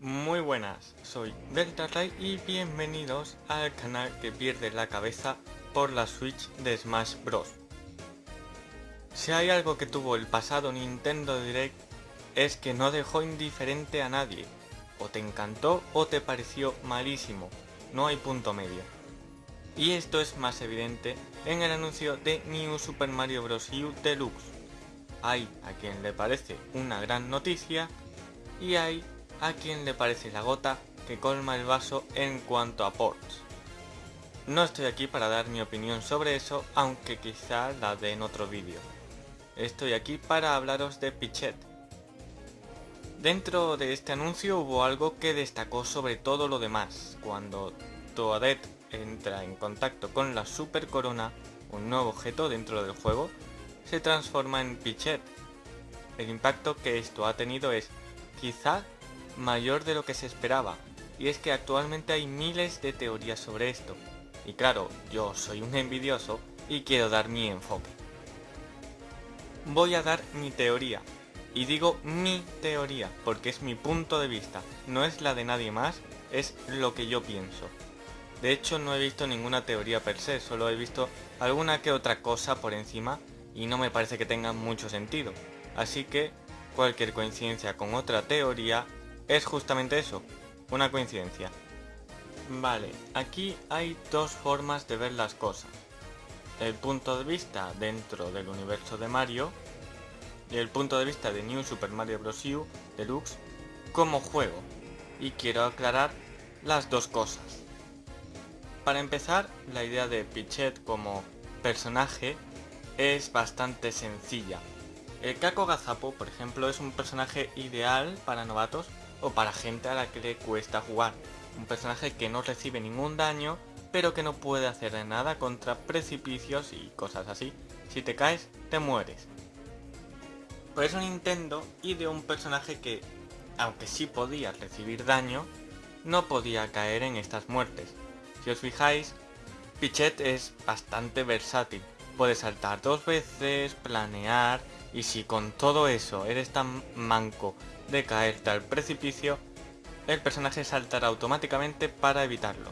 Muy buenas, soy DeltaRay y bienvenidos al canal que pierde la cabeza por la Switch de Smash Bros. Si hay algo que tuvo el pasado Nintendo Direct es que no dejó indiferente a nadie. O te encantó o te pareció malísimo, no hay punto medio. Y esto es más evidente en el anuncio de New Super Mario Bros. U Deluxe. Hay a quien le parece una gran noticia y hay a quien le parece la gota que colma el vaso en cuanto a ports. No estoy aquí para dar mi opinión sobre eso, aunque quizá la dé en otro vídeo. Estoy aquí para hablaros de Pichet. Dentro de este anuncio hubo algo que destacó sobre todo lo demás. Cuando Toadette entra en contacto con la Super Corona, un nuevo objeto dentro del juego, se transforma en Pichet. El impacto que esto ha tenido es, quizá, mayor de lo que se esperaba, y es que actualmente hay miles de teorías sobre esto. Y claro, yo soy un envidioso y quiero dar mi enfoque. Voy a dar mi teoría, y digo mi teoría, porque es mi punto de vista, no es la de nadie más, es lo que yo pienso. De hecho no he visto ninguna teoría per se, solo he visto alguna que otra cosa por encima y no me parece que tenga mucho sentido. Así que cualquier coincidencia con otra teoría es justamente eso, una coincidencia. Vale, aquí hay dos formas de ver las cosas. El punto de vista dentro del universo de Mario y el punto de vista de New Super Mario Bros. U Deluxe como juego. Y quiero aclarar las dos cosas. Para empezar, la idea de Pichet como personaje es bastante sencilla. El Kako Gazapo, por ejemplo, es un personaje ideal para novatos o para gente a la que le cuesta jugar. Un personaje que no recibe ningún daño, pero que no puede hacer nada contra precipicios y cosas así. Si te caes, te mueres. Por eso Nintendo ideó un personaje que, aunque sí podía recibir daño, no podía caer en estas muertes. Si os fijáis, Pichet es bastante versátil. Puede saltar dos veces, planear, y si con todo eso eres tan manco de caerte al precipicio, el personaje saltará automáticamente para evitarlo.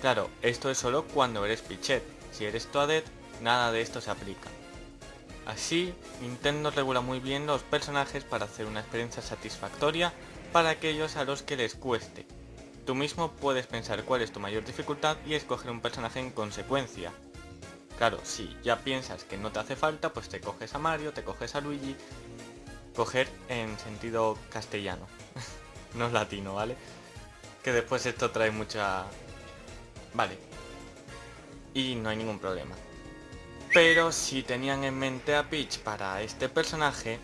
Claro, esto es solo cuando eres Pichet, si eres Toadette, nada de esto se aplica. Así, Nintendo regula muy bien los personajes para hacer una experiencia satisfactoria para aquellos a los que les cueste. Tú mismo puedes pensar cuál es tu mayor dificultad y escoger un personaje en consecuencia. Claro, si ya piensas que no te hace falta, pues te coges a Mario, te coges a Luigi coger en sentido castellano, no latino, ¿vale? Que después esto trae mucha... Vale. Y no hay ningún problema. Pero si tenían en mente a Peach para este personaje,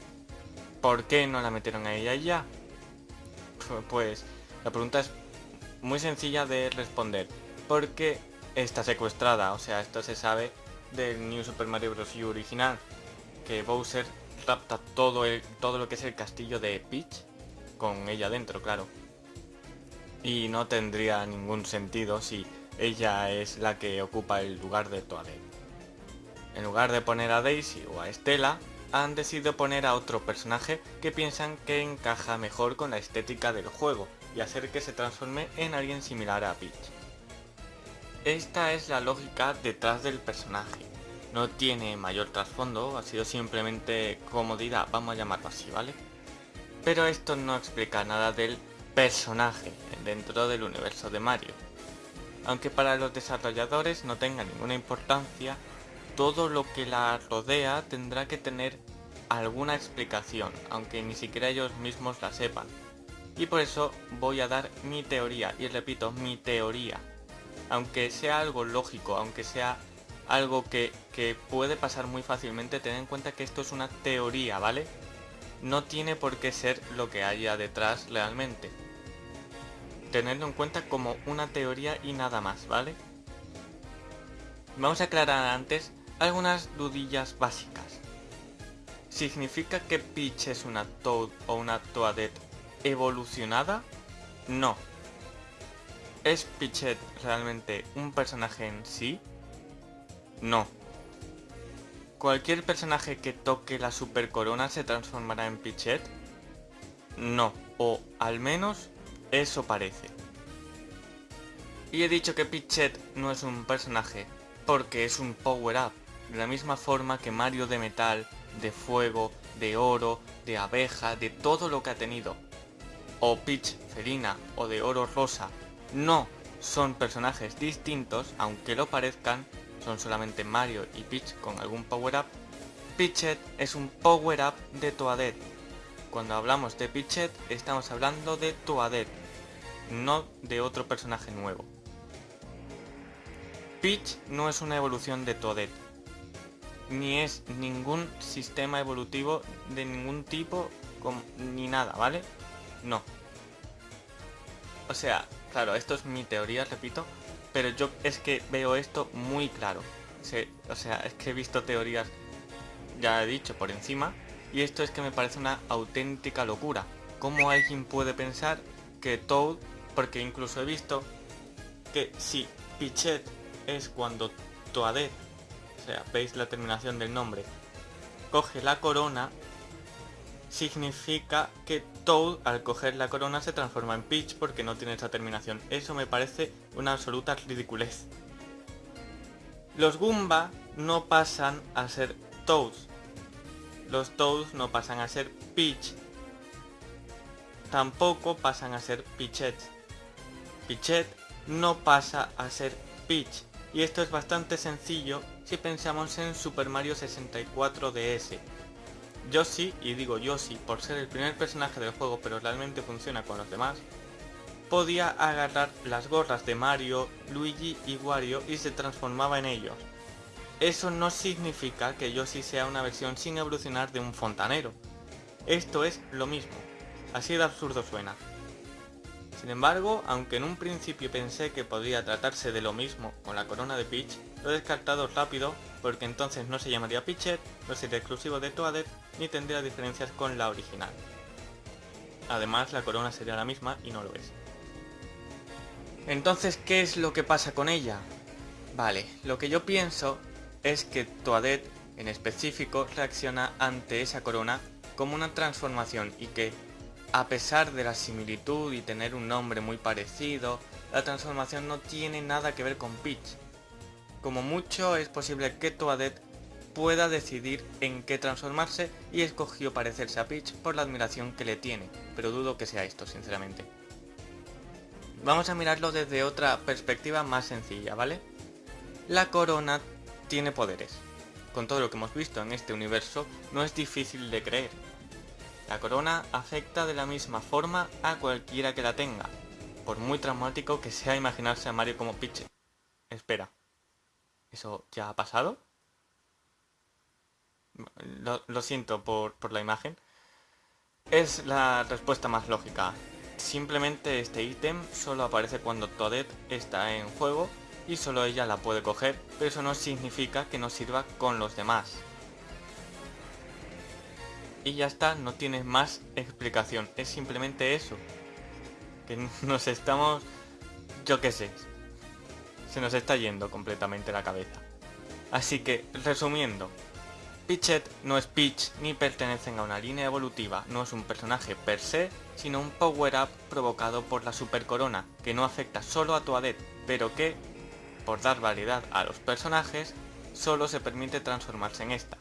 ¿por qué no la metieron a ella ya? Pues la pregunta es muy sencilla de responder. Porque está secuestrada, o sea, esto se sabe del New Super Mario Bros. U original. Que Bowser rapta todo, todo lo que es el castillo de Peach, con ella dentro, claro. Y no tendría ningún sentido si ella es la que ocupa el lugar de Toadette. En lugar de poner a Daisy o a Estela, han decidido poner a otro personaje que piensan que encaja mejor con la estética del juego y hacer que se transforme en alguien similar a Peach. Esta es la lógica detrás del personaje no tiene mayor trasfondo, ha sido simplemente comodidad, vamos a llamarlo así, ¿vale? Pero esto no explica nada del personaje dentro del universo de Mario. Aunque para los desarrolladores no tenga ninguna importancia, todo lo que la rodea tendrá que tener alguna explicación, aunque ni siquiera ellos mismos la sepan. Y por eso voy a dar mi teoría, y repito, mi teoría. Aunque sea algo lógico, aunque sea algo que, puede pasar muy fácilmente, ten en cuenta que esto es una teoría, ¿vale? No tiene por qué ser lo que haya detrás realmente. Tenerlo en cuenta como una teoría y nada más, ¿vale? Vamos a aclarar antes algunas dudillas básicas. ¿Significa que Peach es una Toad o una Toadette evolucionada? No. ¿Es Peach realmente un personaje en sí? No. ¿Cualquier personaje que toque la super corona se transformará en Pichet? No, o al menos Eso parece. Y he dicho que Pichet no es un personaje porque es un power-up, de la misma forma que Mario de metal, de fuego, de oro, de abeja, de todo lo que ha tenido. O Peach felina o de oro rosa. No, son personajes distintos, aunque lo parezcan, son solamente Mario y Peach con algún power-up. Pichet es un power-up de Toadette. Cuando hablamos de Pichet estamos hablando de Toadette, no de otro personaje nuevo. Peach no es una evolución de Toadette, ni es ningún sistema evolutivo de ningún tipo, ni nada, ¿vale? No. O sea, claro, esto es mi teoría, repito, pero yo es que veo esto muy claro. o sea, es que he visto teorías, ya he dicho, por encima, y esto es que me parece una auténtica locura. ¿Cómo alguien puede pensar que Toad, porque incluso he visto que si Pichet es cuando Toadette, o sea, veis la terminación del nombre, coge la corona, significa que Toad al coger la corona se transforma en Peach porque no tiene esa terminación. Eso me parece una absoluta ridiculez. Los Goomba no pasan a ser Toads. Los Toads no pasan a ser Peach. Tampoco pasan a ser Pichet. Pichet no pasa a ser Peach. Y esto es bastante sencillo si pensamos en Super Mario 64 DS. Yoshi, y digo Yoshi por ser el primer personaje del juego pero realmente funciona con los demás, podía agarrar las gorras de Mario, Luigi y Wario y se transformaba en ellos. Eso no significa que Yoshi sea una versión sin evolucionar de un fontanero. Esto es lo mismo. Así de absurdo suena. Sin embargo, aunque en un principio pensé que podría tratarse de lo mismo con la corona de Peach, lo he descartado rápido porque entonces no se llamaría Peachet, no sería exclusivo de Toadette ni tendría diferencias con la original. Además, la corona sería la misma y no lo es. Entonces, ¿qué es lo que pasa con ella? Vale, lo que yo pienso es que Toadette en específico reacciona ante esa corona como una transformación y que a pesar de la similitud y tener un nombre muy parecido, la transformación no tiene nada que ver con Peach. Como mucho es posible que Toadette pueda decidir en qué transformarse y escogió parecerse a Peach por la admiración que le tiene, pero dudo que sea esto, sinceramente. Vamos a mirarlo desde otra perspectiva más sencilla, ¿vale? La corona tiene poderes. Con todo lo que hemos visto en este universo, no es difícil de creer, la corona afecta de la misma forma a cualquiera que la tenga, por muy traumático que sea imaginarse a Mario como Piche. Espera, ¿eso ya ha pasado? Lo, siento por, por la imagen. Es la respuesta más lógica. Simplemente este ítem solo aparece cuando Toadette está en juego y solo ella la puede coger, pero eso no significa que no sirva con los demás y ya está, no tiene más explicación, es simplemente eso. Que nos estamos, yo qué sé, se nos está yendo completamente la cabeza. Así que, resumiendo, Pichet no es Peach ni pertenecen a una línea evolutiva, no es un personaje per se, sino un power-up provocado por la super corona, que no afecta solo a Toadette, pero que, por dar variedad a los personajes, solo se permite transformarse en esta.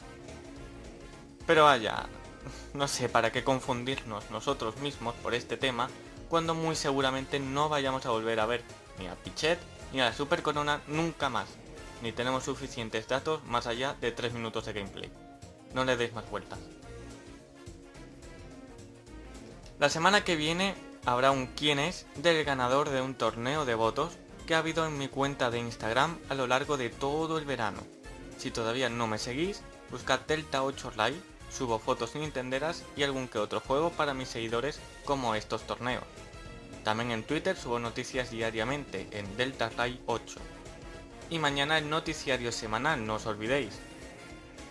Pero vaya, no sé para qué confundirnos nosotros mismos por este tema, cuando muy seguramente no vayamos a volver a ver ni a Pichet ni a la Super Corona nunca más, ni tenemos suficientes datos más allá de 3 minutos de gameplay. No le deis más vueltas. La semana que viene habrá un quién es del ganador de un torneo de votos que ha habido en mi cuenta de Instagram a lo largo de todo el verano. Si todavía no me seguís, buscad Delta8 Live Subo fotos nintenderas y algún que otro juego para mis seguidores como estos torneos. También en Twitter subo noticias diariamente en Delta 8. Y mañana el noticiario semanal, no os olvidéis.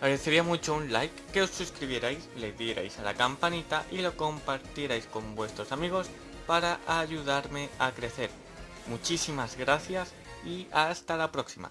Agradecería mucho un like, que os suscribierais, le dierais a la campanita y lo compartierais con vuestros amigos para ayudarme a crecer. Muchísimas gracias y hasta la próxima.